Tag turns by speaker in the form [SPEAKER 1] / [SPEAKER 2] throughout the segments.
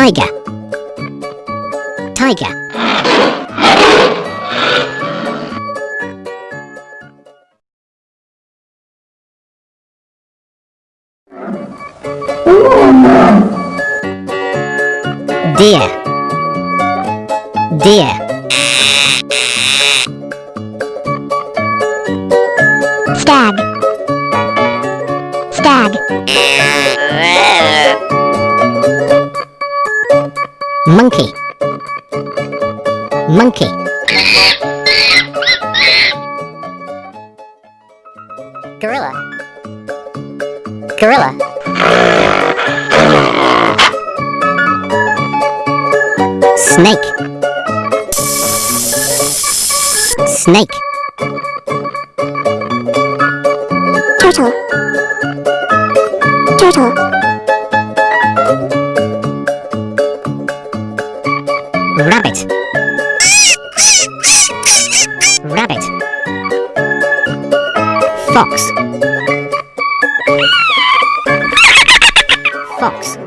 [SPEAKER 1] Tiger. Tiger. Deer. Deer.
[SPEAKER 2] Stag. Stag.
[SPEAKER 1] Monkey. Monkey. Gorilla. Gorilla. Snake. Snake. Rabbit. Rabbit. Fox. Fox.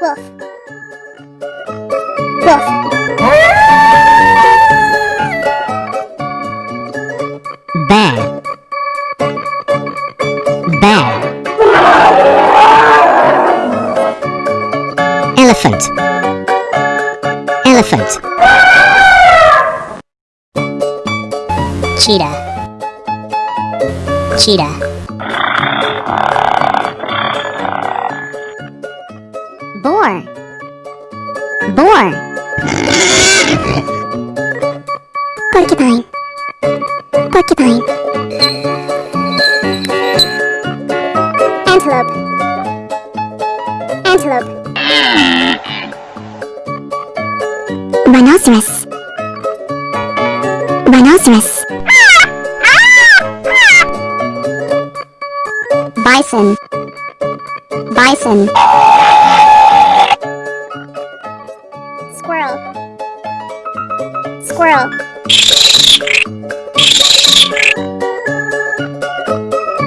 [SPEAKER 2] Wolf. Wolf.
[SPEAKER 1] Elephant. Elephant. Cheetah. Cheetah. Boar. Boar.
[SPEAKER 2] Porcupine. Porcupine. Antelope. Antelope. Rhinoceros. Rhinoceros. Bison. Bison. Squirrel. Squirrel.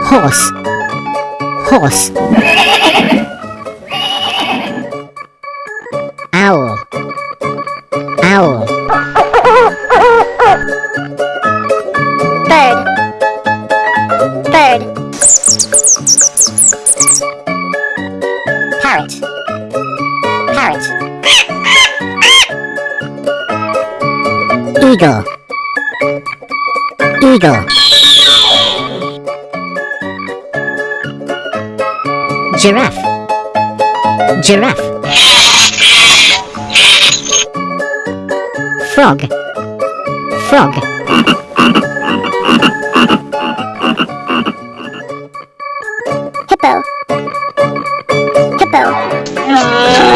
[SPEAKER 1] Horse. Horse.
[SPEAKER 2] Bird. Bird.
[SPEAKER 1] Parrot. Parrot. Eagle. Eagle. Giraffe. Giraffe. Frog. Frog.
[SPEAKER 2] Hippo. Ah. Hippo.